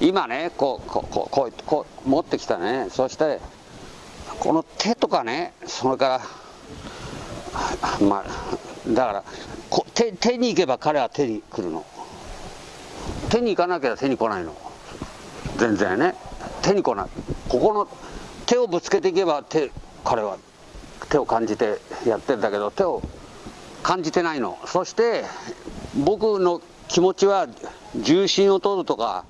今ねこうこうこうこうこう持ってきたね。そしてこの手とかねそれからまあだからこ手手に行けば彼は手に来るの。手に行かなきゃ手に来ないの。全然ね。手に来ない。ここの手をぶつけていけば手彼は手を感じてやってんだけど手を感じてないの。そして僕の気持ちは重心を取るとか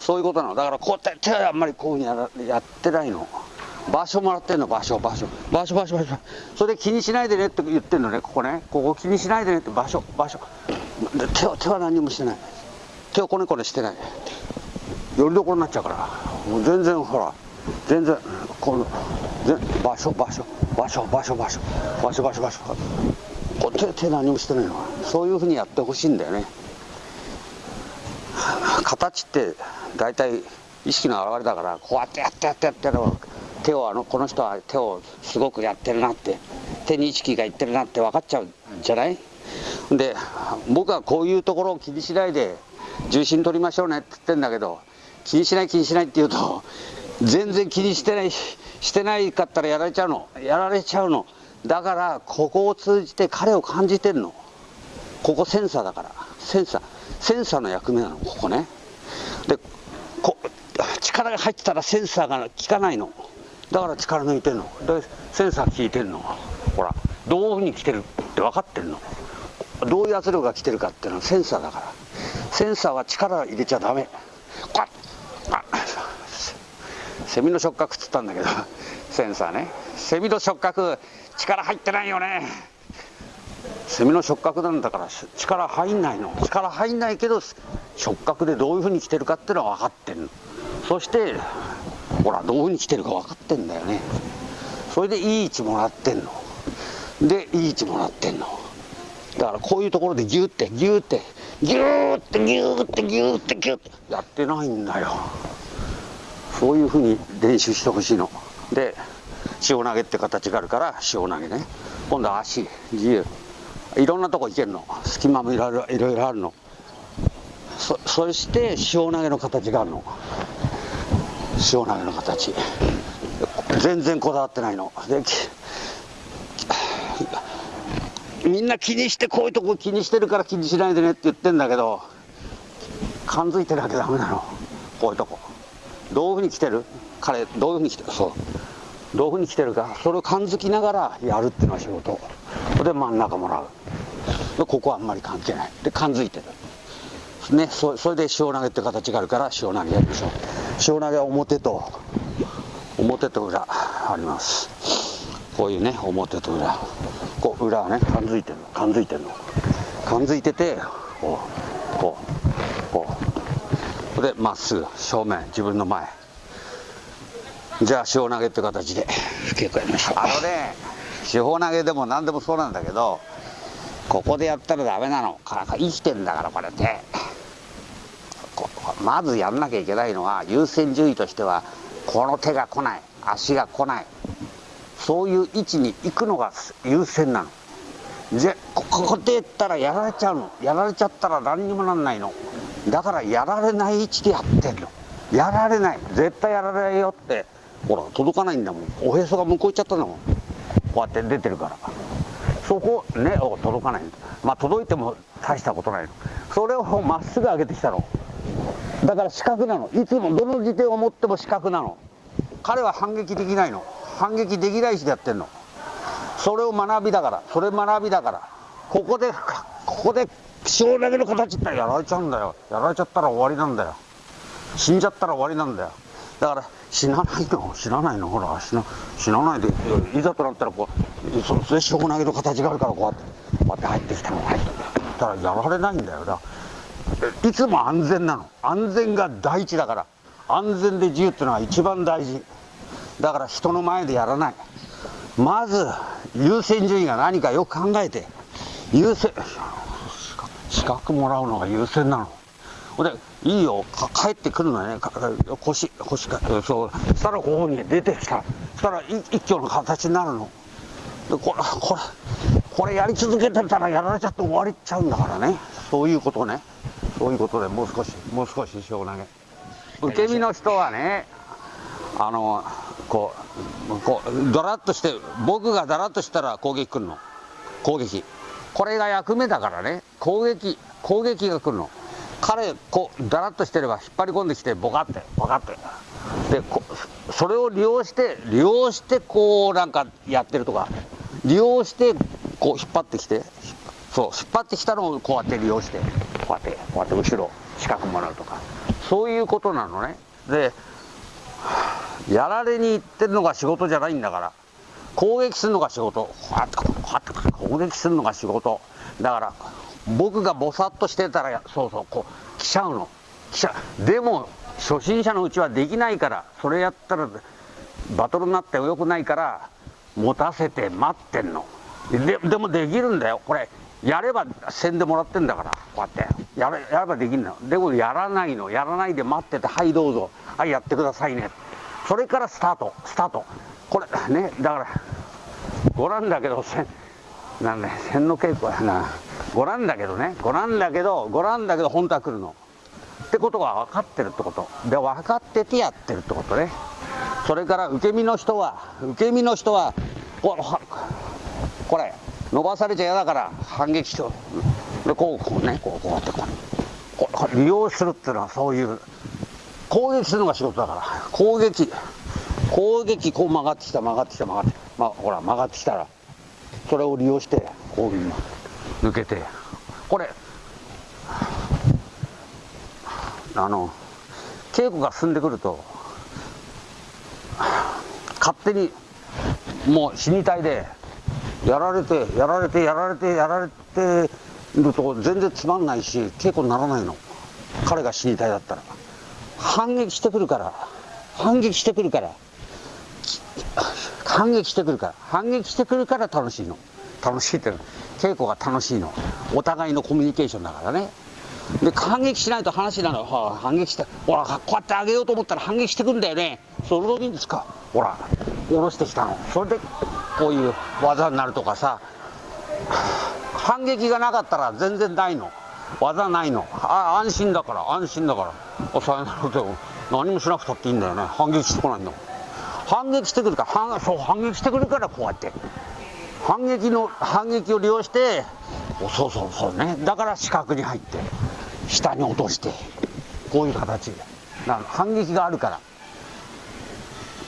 そういうことなの。だからこうやって手はあんまりこういうふうにやってないの。場所もらってんの場所場所。場所場所場所。それで気にしないでねって言ってんのねここね。ここ気にしないでねって場所場所。で手は手は何もしてない。手をこねこねしてない。よりどころになっちゃうから。もう全然ほら全然この全場所場所。場所場所場所。場所場所場所。こ手手何もしてないの。そういうふうにやってほしいんだよね。形って大体意識の表れだからこうやってやってやってやってやる。手をあのこの人は手をすごくやってるなって手に意識がいってるなって分かっちゃうんじゃない？で僕はこういうところを気にしないで重心取りましょうねって言ってんだけど気にしない気にしないって言うと全然気にしてないしてないかったらやられちゃうの。やられちゃうの。だからここを通じて彼を感じてるの。ここセンサーだから。センサー。センサーの役目なのここね。でこ力が入ってたらセンサーが効かないの。だから力抜いてんの。でセンサー効いてんの。ほらどういうふうに来てるって分かってんの。どういう圧力が来てるかっていうのはセンサーだから。センサーは力入れちゃダメ。こあセミの触覚っつったんだけどセンサーね。セミの触覚力入ってないよね。セミの触覚なんだから力入んないの。力入んないけど触覚でどういうふうに来てるかっていうのは分かってるの。そしてほらどういうふうに来てるか分かってんだよね。それでいい位置もらってんの。でいい位置もらってんの。だからこういうところでギューってギューってギューってギューってギューってギューってやってないんだよ。そういうふうに練習してほしいの。で塩投げって形があるから塩投げね。今度は足自由いろんなとこ行けるの。隙間もいろいろいろいろあるの。そそして塩投げの形があるの。塩投げの形。全然こだわってないの。でみんな気にしてこういうとこ気にしてるから気にしないでねって言ってんだけど感づいてなきゃダメなの。こういうとこ。どういうふうに来てる？彼どういうふうに来てる？そう。どういうふうに来てるか。それを感づきながらやるっていうのは仕事。で真ん中もらう。でここはあんまり関係ない。で感づいてる。ねそそれで塩投げって形があるから塩投げやりましょう。塩投げは表と表と裏あります。こういうね表と裏。こう裏はね感づいてるの。感づいてるの。感づいててこうこうこう。でまっすぐ正面自分の前。じゃあ塩投げって形で結構やりましょう。あのね四方投げでも何でもそうなんだけどここでやったらダメなの。かなか生きてんだからこれ手まずやんなきゃいけないのは優先順位としてはこの手が来ない。足が来ない。そういう位置に行くのが優先なの。でここでやったらやられちゃうの。やられちゃったら何にもなんないの。だからやられない位置でやってんの。やられない。絶対やられないよって。ほら届かないんだもん。おへそが向こう行っちゃったんだもん。うやって出てるから。そこね届かない。まあ届いても大したことないそれをまっすぐ上げてきたの。だから四角なの。いつもどの時点を持っても四角なの。彼は反撃できないの。反撃できない位置でやってんの。それを学びだから。それ学びだから。ここでここで塩投げの形ってやられちゃうんだよ。やられちゃったら終わりなんだよ。死んじゃったら終わりなんだよ。だから死なないの？死なないの？ほら死な死なないでいざとなったらこうそそれ塩投げの形があるからこうやってこうやって入ってきたの入ってきた。らやられないんだよだいつも安全なの。安全が第一だから。安全で自由っていうのは一番大事。だから人の前でやらない。まず優先順位が何かよく考えて。優先資格もらうのが優先なの。でいいよ。帰ってくるのね。腰腰かそうそしたらここに出てきた。そしたら一挙の形になるの。でこれこれこれやり続けてたらやられちゃって終わりちゃうんだからね。そういうことね。そういうことでもう少しもう少し塩投げ受け身の人はねあのこうこうドラッとして僕がだらっとしたら攻撃来るの。攻撃。これが役目だからね。攻撃攻撃が来るの。彼こうだらっとしてれば引っ張り込んできてボカってボカって。でこそれを利用して利用してこうなんかやってるとか利用してこう引っ張ってきてそう引っ張ってきたのをこうやって利用してこうやってこうやって後ろ近くもらうとか。そういうことなのね。でやられに行ってるのが仕事じゃないんだから攻撃するのが仕事。こうやってこうやって攻撃するのが仕事。だから僕がぼさっとしてたらそうそうこう来ちゃうの。来ちゃう。でも初心者のうちはできないからそれやったらバトルになってよくないから持たせて待ってんの。ででもできるんだよ。これやればせんでもらってんだからこうやって。やれやればできるのでもやらないの。やらないで待っててはいどうぞ。はいやってくださいね。それからスタート。スタート。これねだからご覧だけどせなんだ千の稽古やな。ご覧だけどね。ご覧だけどご覧だけど本当は来るの。ってことが分かってるってこと。で分かっててやってるってことね。それから受け身の人は受け身の人はここれ伸ばされちゃ嫌だから反撃しよう。でこうこうねこうこうやってこう。こう利用するっていうのはそういう攻撃するのが仕事だから。攻撃。攻撃。こう曲がってきた曲がってきた曲がってまあほら曲がってきたらそれを利用してこう抜けて。これ。あの稽古が進んでくると勝手にもう死に体でやられてやられてやられてやられてると全然つまんないし稽古にならないの。彼が死に体だったら。反撃してくるから。反撃してくるから。反撃してくるから。反撃してくるから楽しいの。楽しいって稽古が楽しいの。お互いのコミュニケーションだからね。で反撃しないと話なの、はあ、反撃してほらこうやってあげようと思ったら反撃してくるんだよね。その時にですか？ほら下ろしてきたの。それでこういう技になるとかさ。反撃がなかったら全然ないの。技ないの。あ安心だから安心だから。さよならでも何もしなくたっていいんだよね。反撃してこないんだ反撃してくるから反反撃してくるからこうやって。反撃の反撃を利用してそうそうそうね。だから四角に入って下に落としてこういう形で。反撃があるから。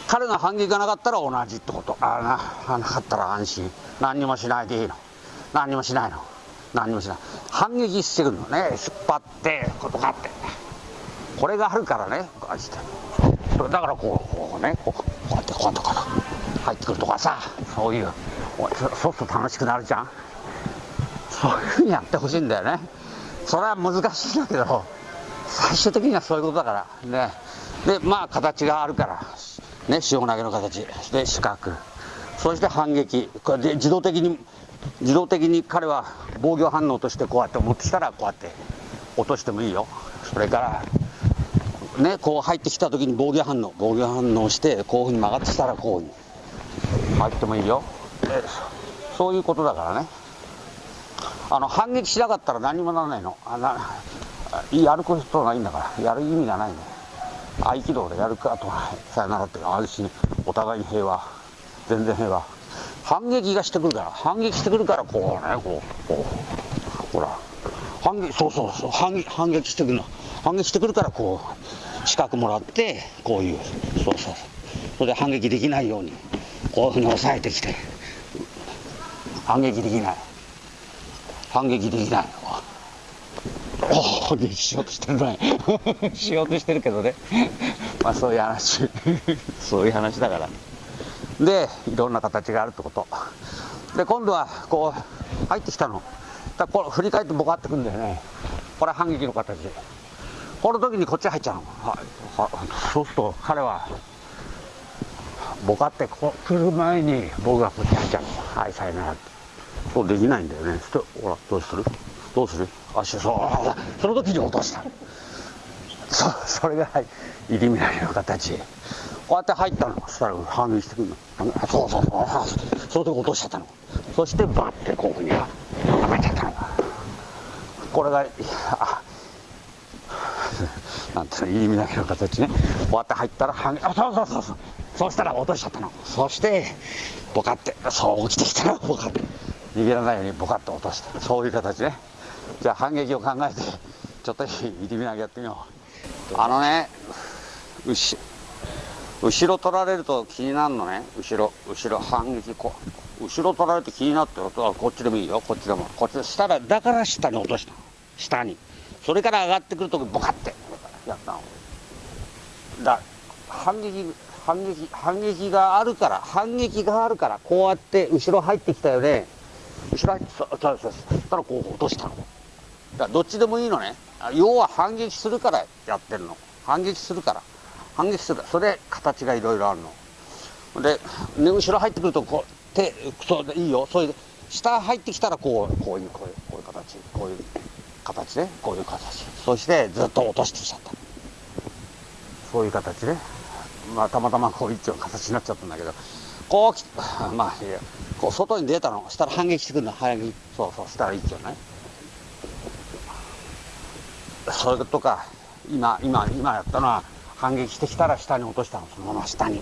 彼が反撃がなかったら同じってこと。あななかったら安心。何にもしないでいいの。何にもしないの。何にもしない。反撃してくるのね。引っ張ってことかって。これがあるからねこうやって。だからこうこうねこうこうやってこうやって入ってくるとかさそういうそうすると楽しくなるじゃん。そういうふうにやってほしいんだよね。それは難しいんだけど最終的にはそういうことだから。ね。でまあ形があるからね塩投げの形。で四角。そして反撃。これで自動的に自動的に彼は防御反応としてこうやって持ってきたらこうやって落としてもいいよ。それからねこう入ってきた時に防御反応。防御反応してこういうふうに曲がってきたらこういう。入ってもいいよ。そういうことだからね。あの反撃しなかったら何もならないの。あなやることないんだから。やる意味がないね。合気道でやるかと。さよならって。安心お互いに平和。全然平和。反撃がしてくるから。反撃してくるからこうね。こうこう。ほら。反撃そうそうそう。反反撃してくるの。反撃してくるからこう。資格もらってこういうそうそうそれで反撃できないようにこういうふうに抑えてきて。反撃できない。反撃できない反撃しようとしてるね。しようとしてるけどね。まあそういう話。そういう話だから。でいろんな形があるってこと。で今度はこう入ってきたの。だこれ振り返ってボカってくんだよね。これは反撃の形で。この時にこっち入っちゃうの、はい、そうすると彼はボカってこう来る前に僕がこっち入っちゃうの。はいさよならって。そうできないんだよね。ほらどうする？どうする？足そうその時に落とした。そそれが入り乱れの形。こうやって入ったの。そしたら反撃してくるの。そうそうそう。その時落としちゃったの。そしてバッてこういうふうにはめちゃったの。これがなんていうの入り身だけの形ね。こうやって入ったら反撃あそうそうそうそう。そうしたら落としちゃったの。そしてボカってそう起きてきたらボカって。逃げらないようにボカッと落とした。そういう形ね。じゃあ反撃を考えてちょっと入り身投げやってみよう。あのね後後ろ取られると気になるのね。後ろ後ろ反撃こう。後ろ取られて気になってるとこっちでもいいよ。こっちでも。こっちで下らだから下に落とした下に。それから上がってくるとボカって。やったのだ反撃反撃反撃があるから反撃があるからこうやって後ろ入ってきたよね。後ろ入ってそうそうそうそしたらこう落としたの。だからどっちでもいいのね。要は反撃するからやってるの。反撃するから。反撃するそれ形がいろいろあるの。で、ね、後ろ入ってくるとこう手そういいよ。そういう下入ってきたらこうこういうこういうこういう形。こういう形ねこういう形。そしてずっと落としてきちゃった。そういう形ね。まあたまたまこう一丁の形になっちゃったんだけど。こうきまあいやこう外に出たのしたら反撃してくるの。反撃そうそうしたら一丁ね。それとか今今今やったのは反撃してきたら下に落としたの。そのまま下に。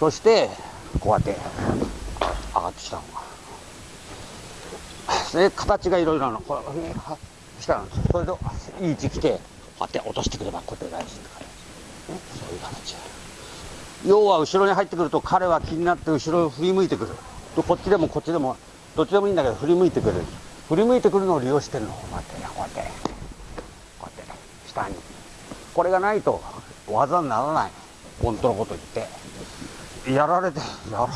そしてこうやって上がってきたの。がで形がいろいろなのこれしたのそれといい位置来てこうやって落としてくれば固定返しって感じ、ね、そういう形要は後ろに入ってくると彼は気になって後ろを振り向いてくる。こっちでもこっちでもどっちでもいいんだけど振り向いてくる。振り向いてくるのを利用してるのこうやってこうやってこうやって下に。これがないと技にならない。本当のこと言って。やられてや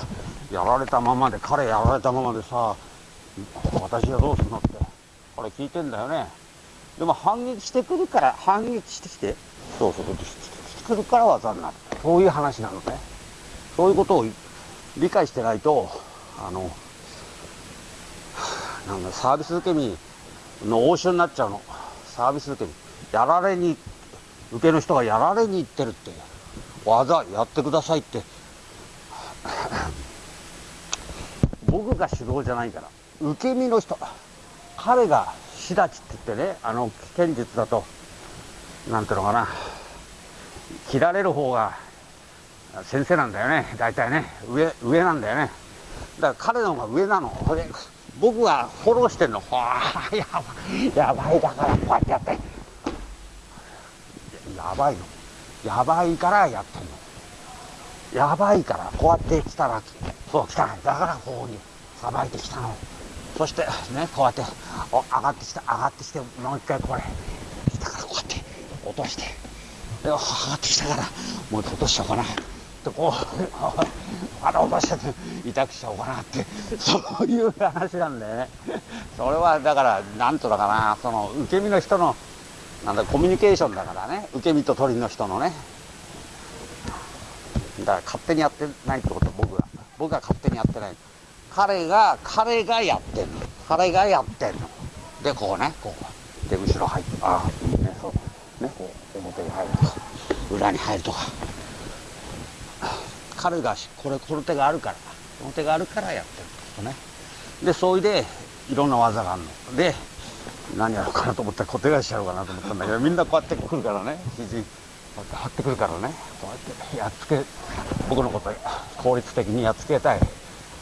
やられたままで彼やられたままでさ私はどうするのって。これ聞いてんだよね。でも反撃してくるから反撃してきて。そうそうしてくるから技になる。そういう話なのね。そういうことを理解してないとあのなんだサービス受け身の応酬になっちゃうの。サービス受け身。やられに受けの人がやられに行ってるって。技やってくださいって。僕が主導じゃないから。受け身の人。彼が志立って言ってねあの剣術だとなんていうのかな。切られる方が先生なんだよね。大体ね。上上なんだよね。だから彼の方が上なの。僕はフォローしてんの。はあやばい。やばいだからこうやってやって。やばいの。やばいからやってんの。やばいからこうやって来たらそう来た。だからこうにさばいてきたの。そしてねこうやってお上がってきた上がってきてもう一回これ来たからこうやって落としてで上がってきたからもう一回落としちゃおうかな。でこう まだ落として痛くしちゃおうかなってそういう話なんでね。それはだからなんとだかなその受け身の人のなんだコミュニケーションだからね。受け身と鳥の人のね。だから勝手にやってないってこと僕が僕が勝手にやってない。彼が彼がやってんの。彼がやってんの。でこうね。こうで後ろ入ってああいいねそう。ね。こう表に入るとか。裏に入るとか彼がこれこの手があるから。この手があるからやってるとね。でそういでいろんな技があるの。で何やろうかなと思った。ら固定返しやろうかなと思ったんだけど みんなこうやってくるからね。肘こうやって張ってくるからね。こうやってやっつけ僕のこと効率的にやっつけたい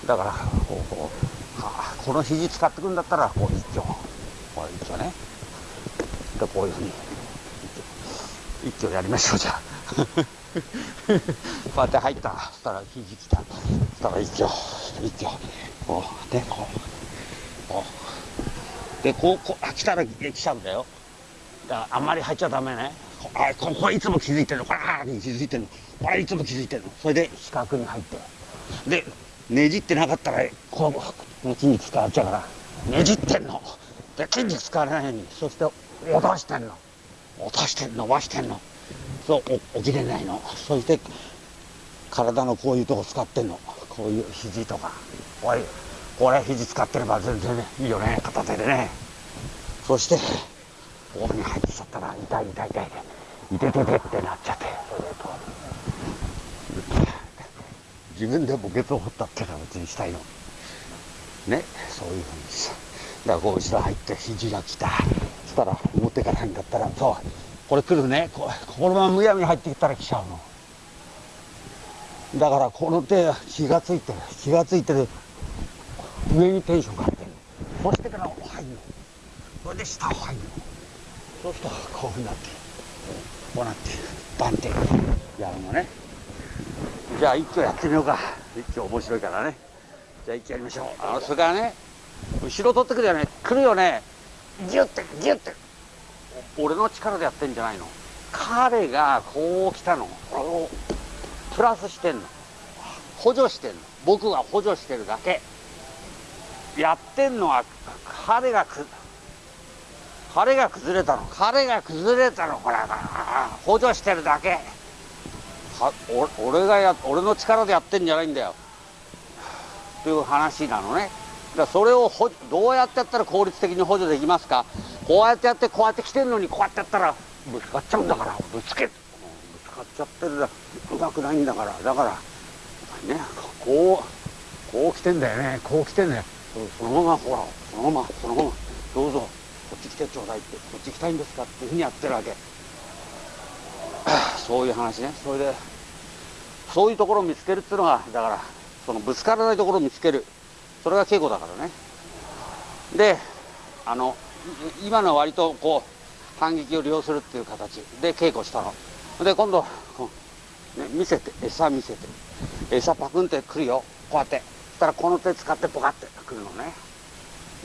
だからこうこう、はあ、この肘使ってくんだったらこう一丁。こう一丁ね。でこういうふうに一丁。やりましょうじゃあ。こうやって入ったそしたら肘来た。そしたら一丁。一丁。こうでこうこう。でこうこうあ来たら来ちゃうんだよ。だからあんまり入っちゃダメね。あここいつも気づいてるの。これに気づいてるの。これいつも気づいてるの。それで四角に入って。でねじってなかったらこう筋肉使っちゃうからねじってんの。で筋肉使わないようにそして落としてんの。落としてん伸ばしてんの。そう起きれないの。そして体のこういうとこ使ってんの。こういう肘とか。おいこれ肘使ってれば全然ねいいよね片手でね。そしてこういうふうに入ってきちゃったら痛い痛い痛い。でいてててってなっちゃってそれでこう自分で墓穴を掘ったっていうのは別にしたいの。ね。そういうふうにさ。だからこう後ろ入って肘が来た。そしたら表からんだったらそう。これ来るねここのままむやみに入ってきたら来ちゃうの。だからこの手気がついてる。気がついてる。上にテンションかけてる。そしてから入るの。それで下を入るの。そうするとこういうふうになってこうなってバンってやるのね。じゃあ一挙やってみようか。一挙面白いからね。じゃあ一挙やりましょう。あのそれからね後ろ取ってくるよね。来るよね。ギュッてギュッて。俺の力でやってんじゃないの？彼がこう来たの。プラスしてんの。補助してんの。僕が補助してるだけ。やってんのは彼がく彼が崩れたの。彼が崩れたの。これ補助してるだけ。は俺がや俺の力でやってんじゃないんだよ。という話なのね。だそれをどうやってやったら効率的に補助できますか？こうやってやってこうやって来てんのにこうやってやったらぶつかっちゃうんだからぶつけぶつかっちゃってるだうまくないんだから。だからねこうこう来てんだよね。こう来てんだよ。そのままほらそのままそのままどうぞこっち来てちょうだいってこっち来たいんですか？っていうふうにやってるわけ。そういう話ね。それでそういうところを見つけるっていうのがだからそのぶつからないところを見つける。それが稽古だからね。であの今の割とこう反撃を利用するっていう形で稽古したの。で今度、ね、見せて餌見せて餌パクンってくるよ。こうやって。そしたらこの手使ってポカってくるのね。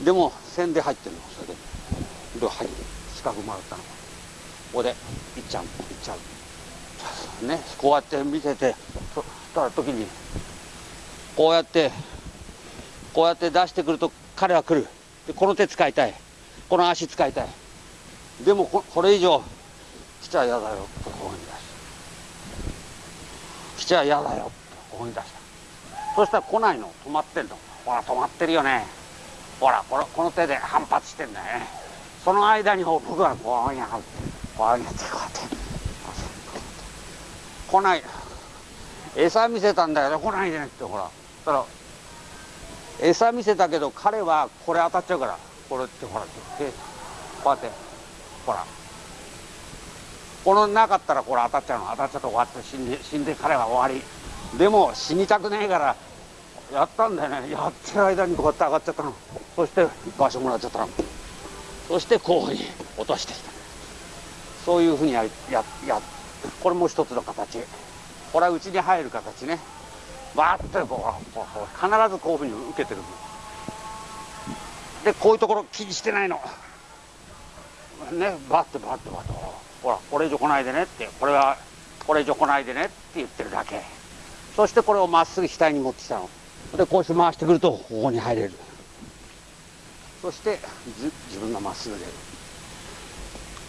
でも線で入ってるの。それで。ではい。四角回ったの。ここでいっちゃう。いっちゃう。ねこうやって見せてそしたら時にこうやってこうやって出してくると彼は来る。でこの手使いたい。この足使いたい。でもこれ以上来ちゃ嫌だよ。ってこういうふうに出した来ちゃ嫌だよ。ってこういうふうに出した。そしたら来ないの。止まってんの。ほら止まってるよね。ほらこのこの手で反発してんだよね。その間に僕はこういうふうにこうやってこうやって。来ない。餌見せたんだけど来ないでねってほら。そしたら餌見せたけど彼はこれ当たっちゃうからこれってほらってこうやってほら。このなかったらこれ当たっちゃうの。当たっちゃって終わって死んで死んで彼は終わり。でも死にたくねえからやったんだよね。やってる間にこうやって上がっちゃったの。そして場所もらっちゃったの。そしてこういうふうに落としてきた。そういうふうにやややこれも一つの形。これはうちに入る形ね。バーッとこう必ずこういうふうに受けてるでこういうところ気にしてないの。ねバッてバッてバッて。ほらこれ以上来ないでねって。これはこれ以上来ないでねって言ってるだけ。そしてこれをまっすぐ額に持ってきたの。でこうして回してくるとここに入れる。そして自分がまっすぐ出る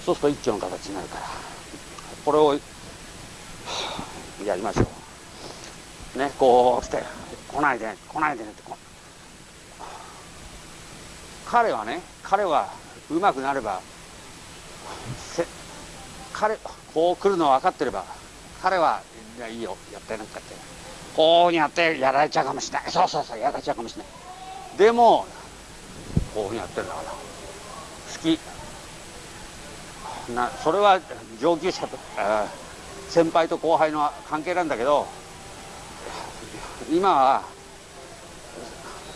そうすると一丁の形になるから。これをやりましょう。ねこうして来ないで来ないでねって彼はね彼はうまくなればせ彼こう来るの分かってれば彼はいやいいよやってなんかって。こうやってやられちゃうかもしれない。そうそうそうやられちゃうかもしれない。でもこうやってるんだから。好き。なそれは上級者と先輩と後輩の関係なんだけど今は、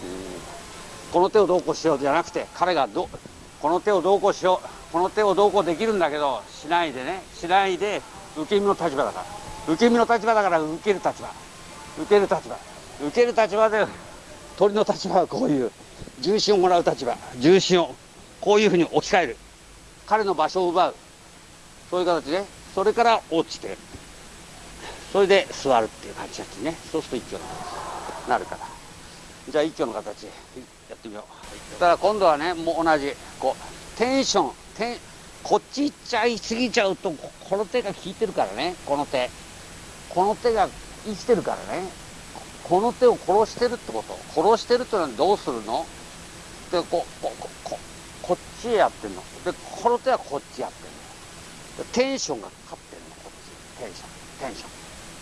うん、この手をどうこうしようじゃなくて彼がどこの手をどうこうしようこの手をどうこうできるんだけどしないでねしないで受け身の立場だから。受け身の立場だから受ける立場。受ける立場。受ける立場で鳥の立場はこういう重心をもらう立場。重心をこういうふうに置き換える。彼の場所を奪う。そういう形でそれから落ちて。それで座るっていう形ね。そうすると一挙の形になるから。じゃあ一挙の形。やってみよう。だから今度はねもう同じ。こうテンション。テンこっち行っちゃいすぎちゃうとこの手が効いてるからね。この手。この手が生きてるからね。この手を殺してるってこと。殺してるってのはどうするの？でこうこうこうここっちへやってんの。でこの手はこっちやってんの。テンションがかかってんの。こっちテンション。テンション。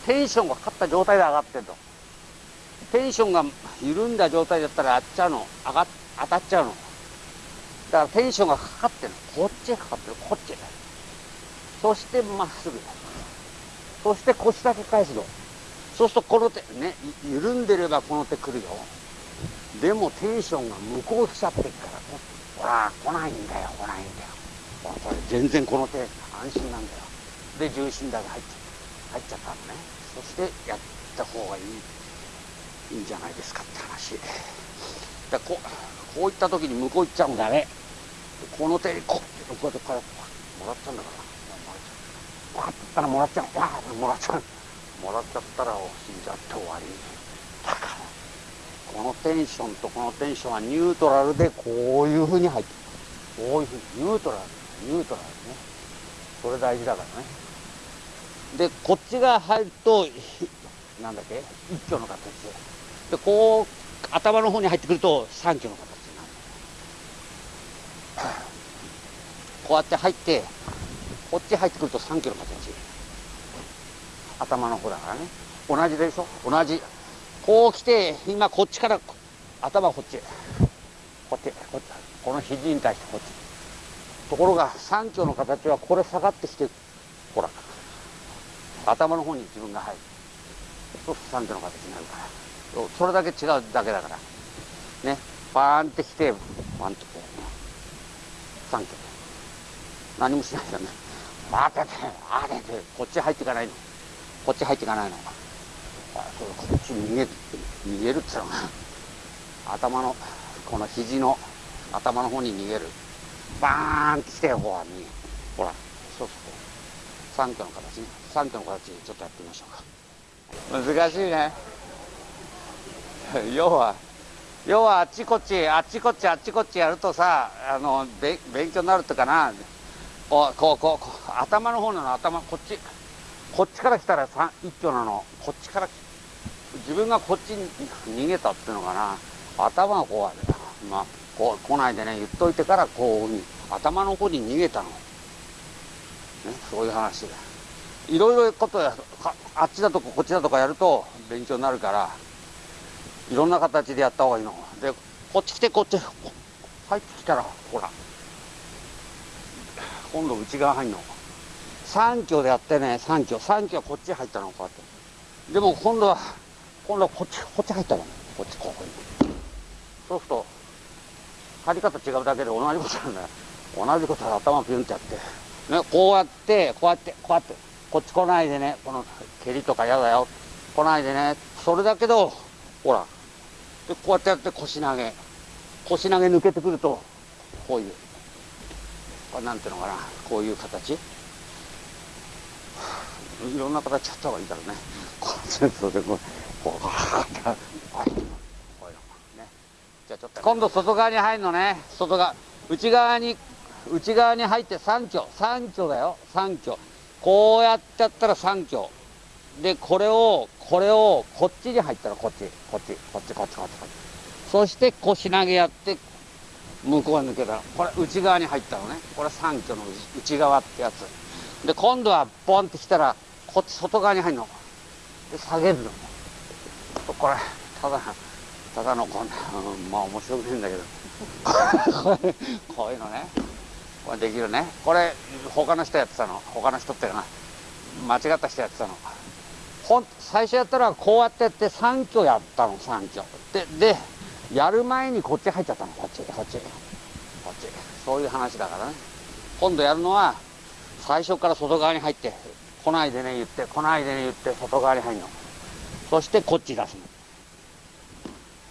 テンションがかかった状態で上がってんの。テンションが緩んだ状態だったらあっちゃうの。上が当たっちゃうの。だからテンションがかかってるこっちへかかってる。こっちへ。そしてまっすぐ。そして腰だけ返すの。そうするとこの手ね緩んでればこの手来るよ。でもテンションが向こう来ちゃってっからほら来ないんだよ来ないんだよ。これ全然この手安心なんだよ。で重心だけ入っちゃ入っちゃったのね。そしてやった方がいいいいんじゃないですかって話。だこうこういった時に向こう行っちゃうんだね。この手にこうこうやってこうやってもらったんだから。こうやった。らもらっちゃう。わあもらっちゃう。もらっちゃったら死んじゃって終わり。だからこのテンションとこのテンションはニュートラルでこういうふうに入ってこういうふうにニュートラルニュートラルね。それ大事だからねでこっちが入るとなんだっけ一挙の形ででこう頭の方に入ってくると三挙の形になる。こうやって入ってこっち入ってくると三挙の形。頭の方だからね。同じでしょ？同じ。こう来て今こっちから頭こっち。こっちこっち。この肘に対してこっち。ところが三挙の形はこれ下がってきてほら。頭の方に自分が入る。そうすると三挙の形になるから。それだけ違うだけだから。ね。バーンってきてバンとこう。三挙何もしないじゃね。バーってあれてこっち入っていかないの。こっち入っていかないの。そうこっち逃げ逃げるっての頭のこの肘の頭の方に逃げる。バーンってきてほらにほらそうそう。三挙の形ね。三挙の形ちょっとやってみましょうか。難しいね。要は要はあっちこっちあっちこっちあっちこっちやるとさあの勉強になるってかな。こうこうこう頭の方なの頭こっち。こっちから来たら一挙なの。こっちから来た自分がこっちに逃げたっていうのかな。頭がこうまあこう来ないでね言っといてからこういうふうに頭の方に逃げたの、ね、そういう話いろいろことやあっちだとかこっちだとかやると勉強になるからいろんな形でやった方がいいの。でこっち来てこっち入ってきたらほら今度内側入んの。3挙でやってね3挙3挙はこっち入ったのこうやって。でも今度は今度はこっちこっち入ったのこっちここに。そうすると張り方違うだけで同じことなんだよ同じことで頭ピュンってやって。ねこうやってこうやってこうやってこっち来ないでね。この蹴りとか嫌だよ。来ないでね。それだけどほら。でこうやってやって腰投げ。腰投げ抜けてくるとこういう。これなんていうのかな。こういう形。いろんな形やった方がいいだろうね。こうそうでこう。こうこういうのねじゃちょっと今度外側に入るのね。外側内側に内側に入って3挙3挙だよ。3挙こうやっちゃったら3挙でこれをこれをこっちに入ったらこっち。こっち。こっちこっちこっち。こっちそして腰投げやって向こうに抜けた。らこれ内側に入ったのね。これ三挙の内側ってやつ。で今度はボンってきたらこっち外側に入るの。で下げるの。これただただのこんな、うん、まあ面白くないんだけど。こういうのねこれできるね。これ他の人やってたの。他の人ってな。間違った人やってたの。ほん最初やったらこうやってやって3挙やったの。3挙。ででやる前にこっち入っちゃったの。こっちこっち。こっち。そういう話だからね。今度やるのは最初から外側に入って来ないでね言って来ないでね言って外側に入るの。そしてこっち出す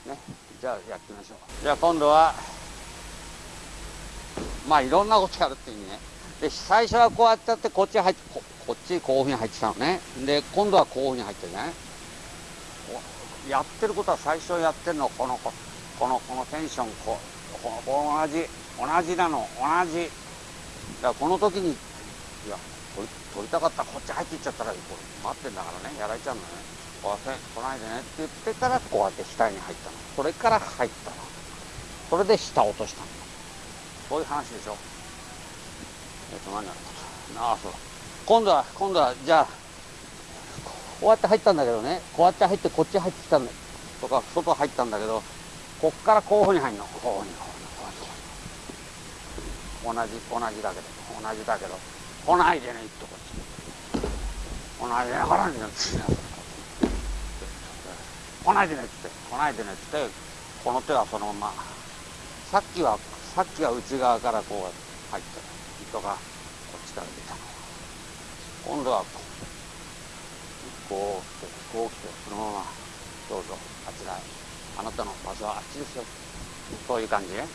の。ね。じゃあやってみましょう。じゃあ今度はまあいろんなことやるって意味ね。で最初はこうやってやってこっち入ってここっちこういうふうに入ってたのね。で今度はこういうふうに入ってるね。やってることは最初やってるのこのこのこのこのテンション。こここ同じ。同じなの。同じ。だからこの時にいや取りたかった。らこっち入っていっちゃったらこれ待ってんだからね。やられちゃうのね。来ないでね。って言ってからこうやって下に入ったのそれから入ったのそれで下落としたのそういう話でしょえっと何やることああそうだ今度は今度はじゃあこうやって入ったんだけどね。こうやって入ってこっち入ってきたんだとか外入ったんだけどこっからこういうふうに入るのこういうふうにこういうふうに同じ同じだけど同じだけど来ないでね。ってこっち来ないでね。来ないでね。って来ないでねって。来ないでねってこの手はそのまま。さっきはさっきは内側からこう入って糸がこっちから出たの。今度はこう来てこう来てそのまま。どうぞあちらへ。あなたの場所はあっちですよ。そういう感じね。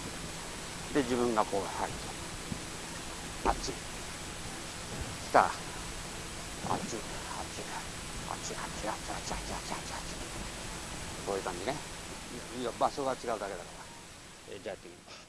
で自分がこう入ってあっち。来た。あっち。あっち。あっち。あっち。あっち。あっち。あっち。あっち。あっち。あっち。こういう感じね。場所が違うだけだから。えじゃあやってみます。